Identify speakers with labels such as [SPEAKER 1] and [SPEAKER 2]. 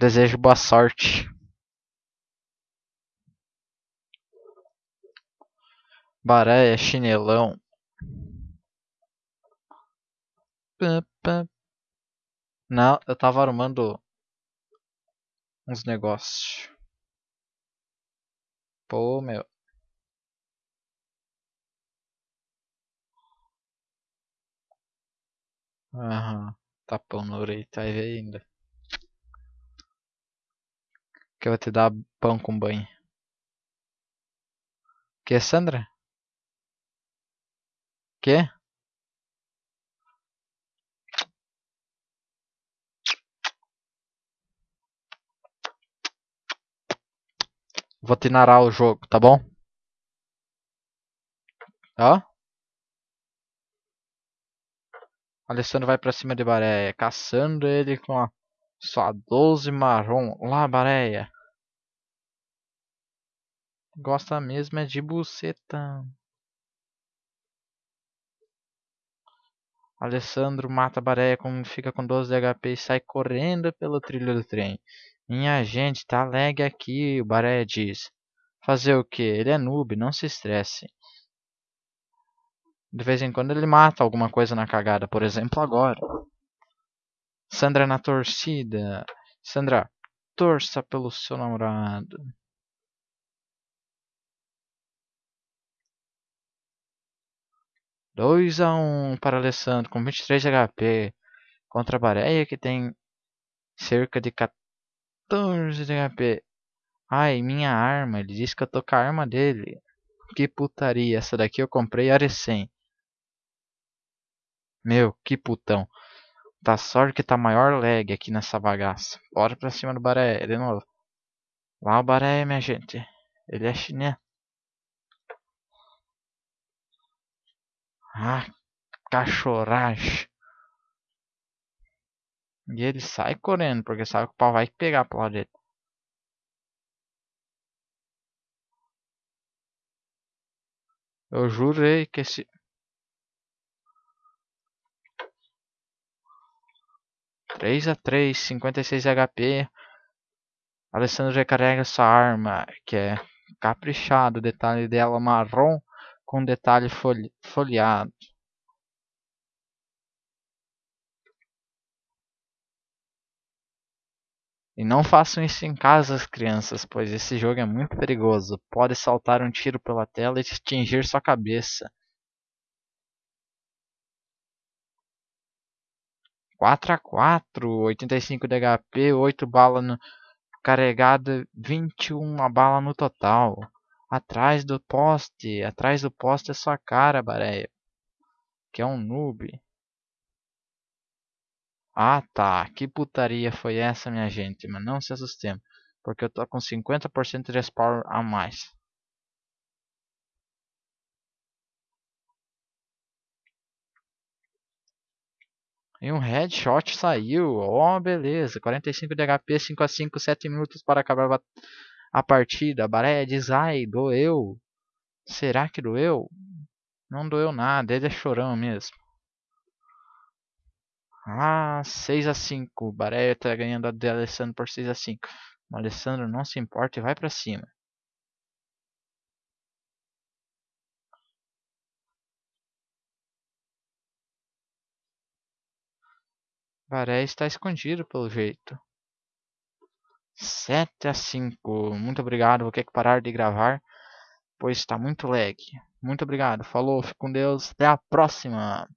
[SPEAKER 1] Desejo boa sorte. Baréia, chinelão. Não, eu tava arrumando uns negócios. Pô, meu. Aham. Tapão no orelha, tá aí ainda. Que eu vou te dar pão com banho. Que, Sandra? Que? Vou te narar o jogo, tá bom? Ó. Alessandro vai pra cima de Baréia, caçando ele com a sua 12 marrom. Lá, Baréia. Gosta mesmo é de buceta. Alessandro mata Baréia como fica com 12 de HP e sai correndo pelo trilho do trem. Minha gente, tá lag aqui, o Baréia diz. Fazer o que? Ele é noob, não se estresse. De vez em quando ele mata alguma coisa na cagada, por exemplo agora. Sandra na torcida. Sandra, torça pelo seu namorado. Dois a um para Alessandro com 23 de HP contra a Bareia que tem cerca de 14 de HP. Ai, minha arma. Ele disse que eu tô com a arma dele. Que putaria. Essa daqui eu comprei a recém. Meu, que putão. Tá sorte que tá maior lag aqui nessa bagaça. Bora pra cima do Baré, de novo. Lá o Baré, minha gente. Ele é chinês. Ah, cachorragem. E ele sai correndo, porque sabe que o pau vai pegar pro lado dele. Eu jurei que esse... 3 a 3, 56 HP. Alessandro recarrega sua arma, que é caprichado, detalhe dela marrom com detalhe foli folheado. E não façam isso em casa, crianças, pois esse jogo é muito perigoso. Pode saltar um tiro pela tela e atingir sua cabeça. 4 a 4, 85 de HP, 8 balas no... carregada, 21 bala no total. Atrás do poste, atrás do poste é sua cara, Bareia. Que é um noob. Ah tá, que putaria foi essa, minha gente? Mas não se assustemos, porque eu tô com 50% de spawn a mais. E um headshot saiu. Oh, beleza. 45 de HP, 5 a 5, 7 minutos para acabar a partida. Baré diz, ai, doeu. Será que doeu? Não doeu nada, ele é chorão mesmo. Ah, 6 a 5. Baré tá ganhando a de Alessandro por 6 a 5. O Alessandro não se importa e vai para cima. Varé está escondido pelo jeito. 7 a 5. Muito obrigado. Vou ter que parar de gravar, pois está muito lag. Muito obrigado. Falou, fique com Deus. Até a próxima.